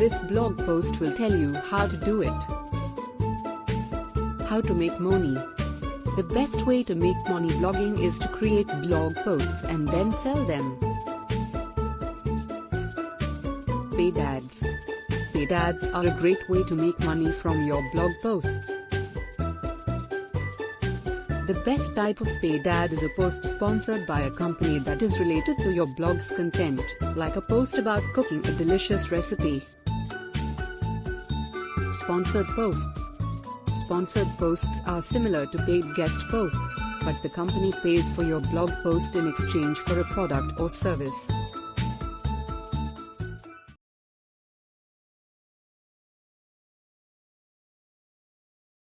This blog post will tell you how to do it. How to make money. The best way to make money blogging is to create blog posts and then sell them. Paid ads. Paid ads are a great way to make money from your blog posts. The best type of paid ad is a post sponsored by a company that is related to your blog's content, like a post about cooking a delicious recipe. Sponsored posts. Sponsored posts are similar to paid guest posts, but the company pays for your blog post in exchange for a product or service.